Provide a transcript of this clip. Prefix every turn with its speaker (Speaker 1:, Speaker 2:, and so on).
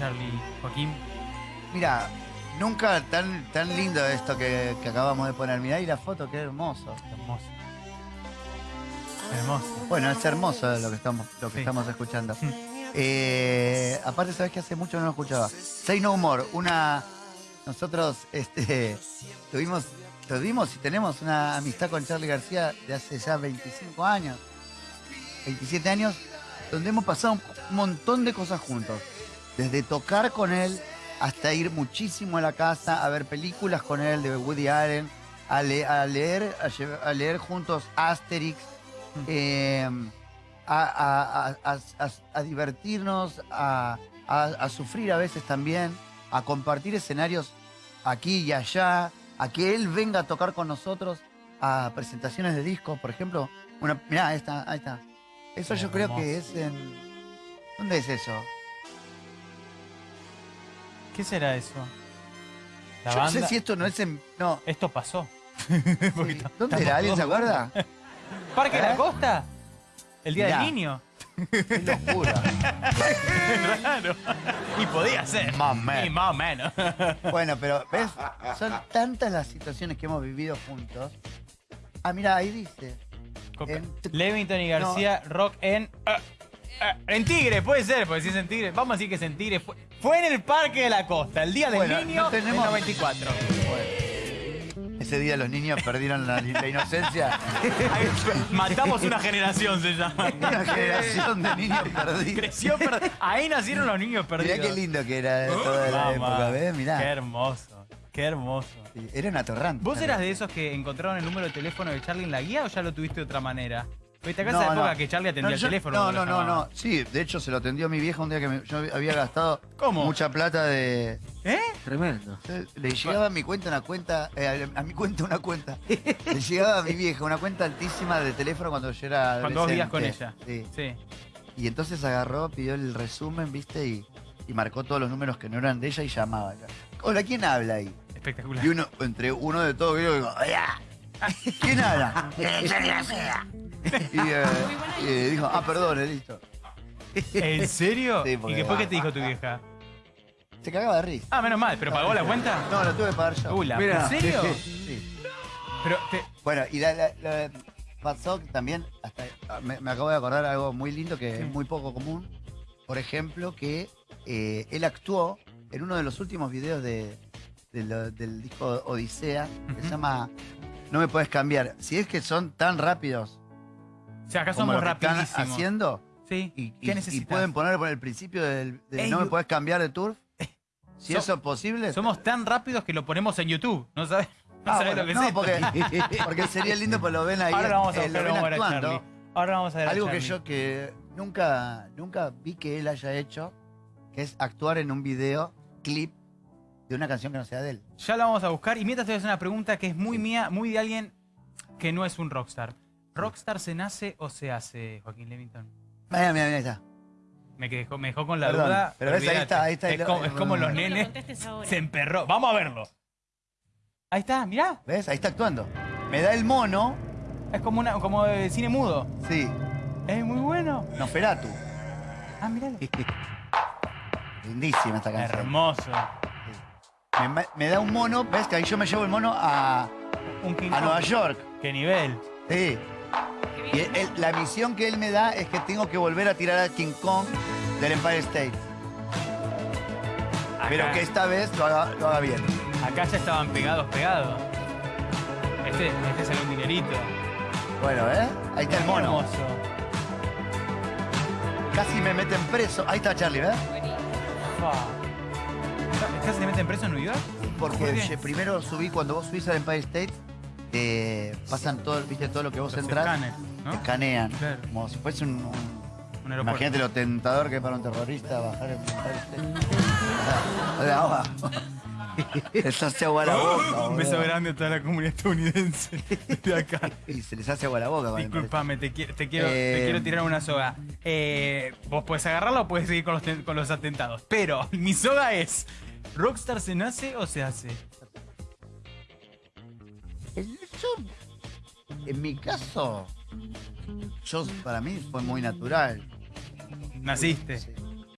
Speaker 1: Charlie Joaquín?
Speaker 2: Mira, nunca tan, tan lindo esto que, que acabamos de poner. Mirá ahí la foto, qué hermoso.
Speaker 1: Hermoso. Hermoso.
Speaker 2: Bueno, es hermoso lo que estamos, lo que
Speaker 1: Sí.
Speaker 2: estamos escuchando. Eh, aparte, sabes que hace mucho no lo escuchaba. Say No More, una. Nosotros este, tuvimos, tuvimos y tenemos una amistad con Charlie García de hace ya 25 años, 27 años, donde hemos pasado un montón de cosas juntos. Desde tocar con él hasta ir muchísimo a la casa a ver películas con él de Woody Allen, a, le- a leer, a, lle- a leer juntos Asterix, eh, a, divertirnos, a sufrir a veces también, a compartir escenarios aquí y allá, a que él venga a tocar con nosotros a presentaciones de discos, por ejemplo. Una, mirá, ahí está, ahí está. Eso yo creo que es en... ¿Dónde es eso?
Speaker 1: ¿Qué será eso? ¿La
Speaker 2: Yo no sé si esto no es en... No.
Speaker 1: Esto pasó.
Speaker 2: sí. ¿Dónde era? ¿Alguien se acuerda?
Speaker 1: ¿Parque de
Speaker 2: ¿Eh?
Speaker 1: la Costa? ¿El Día
Speaker 2: Mirá.
Speaker 1: del Niño?
Speaker 2: Qué locura.
Speaker 1: Raro. Y podía ser.
Speaker 2: Más o menos.
Speaker 1: Y más o menos.
Speaker 2: Bueno, pero ¿ves? Son tantas las situaciones que hemos vivido juntos. Ah, mira, ahí dice. En-
Speaker 1: Levington y García, rock en. ah, en Tigre, puede ser, porque si es en Tigre. Vamos a decir que es en Tigre. Fue, fue en el Parque de la Costa, el día del
Speaker 2: Bueno,
Speaker 1: niño
Speaker 2: no tenemos-
Speaker 1: del 94.
Speaker 2: Ese día los niños perdieron la, la inocencia.
Speaker 1: Matamos una generación, se llama.
Speaker 2: Una generación de niños perdidos.
Speaker 1: Creció, per- ahí nacieron los niños perdidos.
Speaker 2: Mirá qué lindo que era toda la
Speaker 1: Mamá,
Speaker 2: época, ¿ves?
Speaker 1: Qué
Speaker 2: Mirá.
Speaker 1: hermoso, qué hermoso.
Speaker 2: Era una torrante.
Speaker 1: ¿Vos eras de esos que encontraron el número de teléfono de Charlie en la guía o ya lo tuviste de otra manera? Viste, acá
Speaker 2: No,
Speaker 1: esa
Speaker 2: no.
Speaker 1: época que Charlie atendía
Speaker 2: No,
Speaker 1: el
Speaker 2: yo-
Speaker 1: teléfono.
Speaker 2: No, no, no, no. Sí, de hecho se lo atendió mi vieja un día que me- yo había gastado
Speaker 1: ¿Cómo?
Speaker 2: mucha plata de.
Speaker 1: ¿Eh?
Speaker 3: Tremendo.
Speaker 2: Le llegaba a mi cuenta una cuenta, eh, a mi cuenta una cuenta. Le llegaba a mi vieja una cuenta altísima de teléfono cuando yo era
Speaker 1: Cuando vos vivías con ella.
Speaker 2: Sí.
Speaker 1: Sí.
Speaker 2: Y entonces agarró, pidió el resumen, ¿viste? Y, y marcó todos los números que no eran de ella y llamaba. Hola, ¿quién habla ahí?
Speaker 1: Espectacular.
Speaker 2: Y uno, entre uno de todos, yo digo, "Hola". ¿quién habla? Y, eh, y dijo, ah, perdón, listo.
Speaker 1: ¿En serio?
Speaker 2: Sí,
Speaker 1: ¿Y
Speaker 2: porque-
Speaker 1: después qué te dijo tu vieja?
Speaker 2: Se cagaba de risa.
Speaker 1: Ah, menos mal, ¿pero pagó la cuenta?
Speaker 2: No, lo tuve que pagar yo.
Speaker 1: Uh, la-
Speaker 3: Mira.
Speaker 1: ¿En serio?
Speaker 2: Sí.
Speaker 1: Pero te-
Speaker 2: Bueno, y la- la- la- pasó que también, hasta, me, me acabo de acordar algo muy lindo que
Speaker 1: Sí.
Speaker 2: es muy poco común. Por ejemplo, que eh, él actuó en uno de los últimos videos de, de lo- del disco Odisea, que se
Speaker 1: Ujú.
Speaker 2: llama No me puedes cambiar. Si es que son tan rápidos
Speaker 1: o sea, acá
Speaker 2: como
Speaker 1: somos
Speaker 2: lo que están haciendo
Speaker 1: Sí.
Speaker 2: y,
Speaker 1: ¿Qué
Speaker 2: y-
Speaker 1: necesitas?
Speaker 2: y pueden poner por el principio del,
Speaker 1: Ey,
Speaker 2: No me
Speaker 1: yo-
Speaker 2: puedes cambiar de tour. Si
Speaker 1: So-
Speaker 2: eso es posible.
Speaker 1: Somos tan rápidos que lo ponemos en YouTube. ¿No sabes? No
Speaker 2: Ah,
Speaker 1: sabés
Speaker 2: bueno,
Speaker 1: lo que
Speaker 2: no,
Speaker 1: es esto.
Speaker 2: porque, porque sería lindo, pues lo ven ahí.
Speaker 1: Ahora lo vamos a
Speaker 2: eh,
Speaker 1: buscar,
Speaker 2: lo
Speaker 1: lo
Speaker 2: ven
Speaker 1: vamos a ver a
Speaker 2: actuando.
Speaker 1: Charlie. Ahora vamos a ver a
Speaker 2: Algo que
Speaker 1: Charlie.
Speaker 2: yo que nunca, nunca vi que él haya hecho, que es actuar en un video, clip, de una canción que no sea de él.
Speaker 1: Ya la vamos a buscar. Y mientras te voy a hacer una pregunta que es muy mía, muy de alguien que no es un rockstar. ¿Rockstar se nace o se hace, Joaquín Levington?
Speaker 2: Mira, mira, mira, ahí está.
Speaker 1: Me, quedó, me dejó con la
Speaker 2: Perdón,
Speaker 1: duda.
Speaker 2: pero ves, ahí está, ahí está
Speaker 1: Es
Speaker 2: el-
Speaker 1: como, es como los
Speaker 4: lo
Speaker 1: nenes. Se emperró. Vamos a verlo. Ahí está, mirá.
Speaker 2: ¿Ves? Ahí está actuando. Me da el mono,
Speaker 1: Es como una como de cine mudo.
Speaker 2: sí,
Speaker 1: Es muy bueno.
Speaker 2: Nosferatu.
Speaker 1: Ah, miralo.
Speaker 2: Lindísima esta canción.
Speaker 1: Hermoso.
Speaker 2: Me, me- me da un mono, ¿ves? Que ahí yo me llevo el mono a,
Speaker 1: Un King
Speaker 2: a. Nueva York.
Speaker 1: Qué nivel.
Speaker 2: Sí. Y él- él- la misión que él me da es que tengo que volver a tirar a King Kong del Empire State. Pero que esta vez lo haga, lo haga bien.
Speaker 1: Acá ya estaban pegados, pegados. Este, este salió un dinerito.
Speaker 2: Bueno, ¿eh? Ahí está el mono.
Speaker 1: Hermoso.
Speaker 2: Casi me meten preso. Ahí está Charlie, ¿ves?
Speaker 1: Fa. ¿Estás se meten preso en New York?
Speaker 2: Porque primero subí, cuando vos subís al Empire State, pasan todo, viste, todo lo que vos
Speaker 1: Los
Speaker 2: entras, escanean.
Speaker 1: Claro.
Speaker 2: Como si fuese un, un-. Imagínate lo tentador que es para un terrorista bajar el State. Hola, agua. Les hace agua a la boca.
Speaker 1: Un beso
Speaker 2: boludo.
Speaker 1: grande a toda la comunidad estadounidense de acá.
Speaker 2: Y se les hace agua a la boca. el
Speaker 1: Disculpame, te, qui- te quiero, te
Speaker 2: Eh,
Speaker 1: quiero tirar una soga. Eh, vos podés agarrarla o podés seguir con los, con los atentados. Pero mi soga es: ¿Rockstar se nace o se hace?
Speaker 2: Yo, en mi caso, yo para mí fue muy natural.
Speaker 1: Naciste.
Speaker 2: Sí.